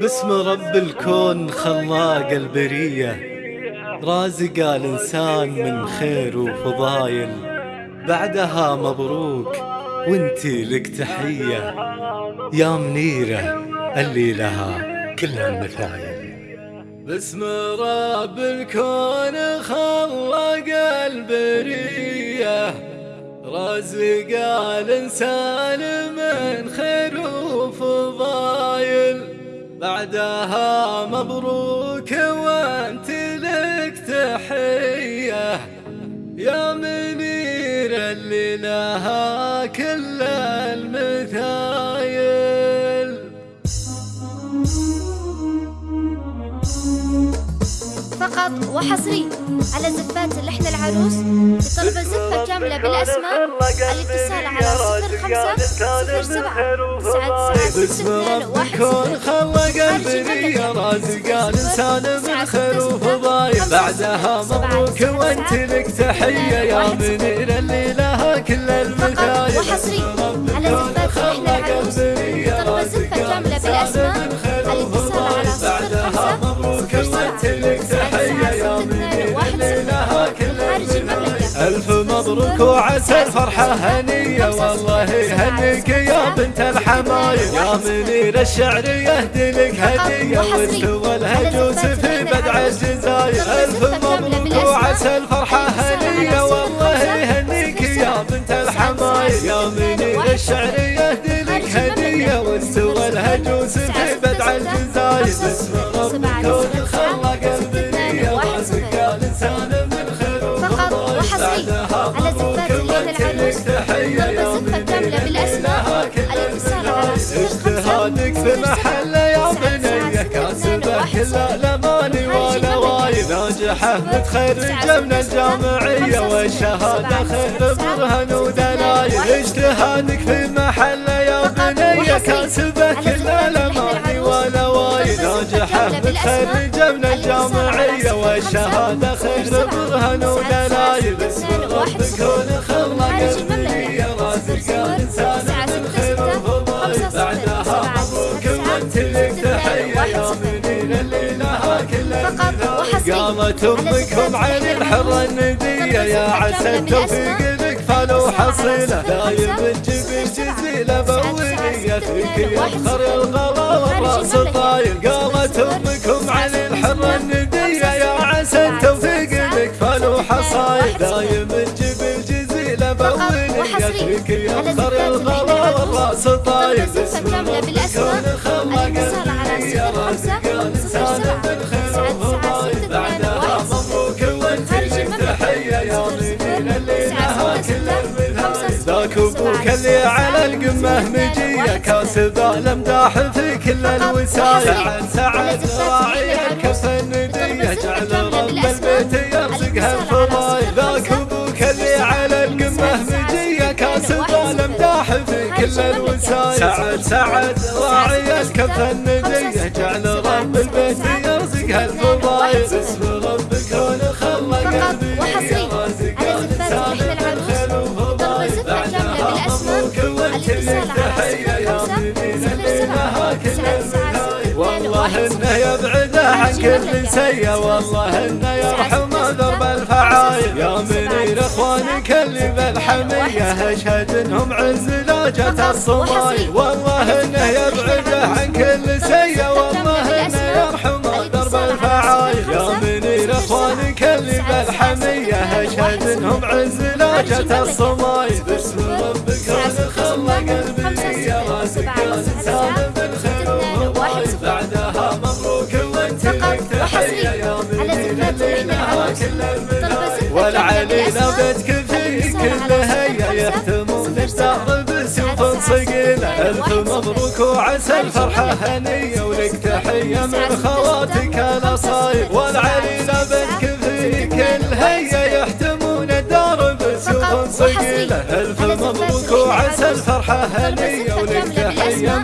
باسم رب الكون خلاق البرية رازق الإنسان من خير وفضايل. بعدها مبروك وانتي لك تحية. يا منيرة اللي لها كل المثايل باسم رب الكون خلق البرية رازق الإنسان من خير بعدها مبروك وانت لك تحية. يا منير اللي لها كل فقط وحصري على زفات اللحن العروس لطلب الزفة كاملة بالأسماء الاتصال على صفر خمسة صفر سبعة تسعة تسعة رازق الإنسان من خير وفضايل بعدها مبروك وانت لك تحية يا منير اللي لها كل المثايل وحصري على زفات مبروك وعسى الفرحة هنية والله يهنيك يا بنت الحمايل يا منير الشعر يهدي لك هدية واستوى الهجوس في بدع الجزاير. ألف مبروك وعسى الفرحة هنية والله يهنيك يا بنت الحمايل يا منير الشعر يهدي لك هدية واستوى الهجوس في كل الأماني ولا واي ناجحة. متخرجة من الجامعية والشهادة خير برهن ودلايل اجتهادك في محل يا بنية كاسبة كل الأماني ولا واي ناجحة. متخرجة من الجامعية والشهادة خير برهن ودلايل اسم ربك كون قامت امكم عن الحرة الندية يا عسى التوفيق لك فلو حصيلة دايم تجيب الجزيلة بولية فيك يفخر الغلا والراس طايل قامت امكم عن الحرة الندية يا عسى التوفيق لك فلو حصايل دايم تجيب الجزيلة بولية فيك يفخر الغلا والراس طايل زفة كاملة القمة مجية كاسب الامداح في كل الوسايل. سعد سعد راعي الكف الندية جعل رب البيت يرزقها الفضايل. ذاك أبوك اللي على القمة مجية كاسب الامداح في كل الوسايل. سعد سعد راعي الكف الندية جعل رب البيت يرزقها الفضايل. والله انه يبعده عن كل سيء والله انه يرحم درب الفعايل يا منير اخوانك اللي بالحمية اشهد انهم عز لاجة الصمايل والله انه يبعده عن كل سيء والله انه يرحم درب الفعايل يا منير اخوانك اللي بالحمية اشهد انهم عز لاجة الصمايل باسم ربك لها كل المنايل والعلينا بدك في كل هيا يهتمون الدار بسيوف صقيلة ألف مبروك وعسى الفرحة هنية ولك تحية من خواتك الأصايل والعلينا بدك في كل هيا يحتمون الدار بسيوف صقيلة ألف مبروك وعسى الفرحة هنية ولك تحية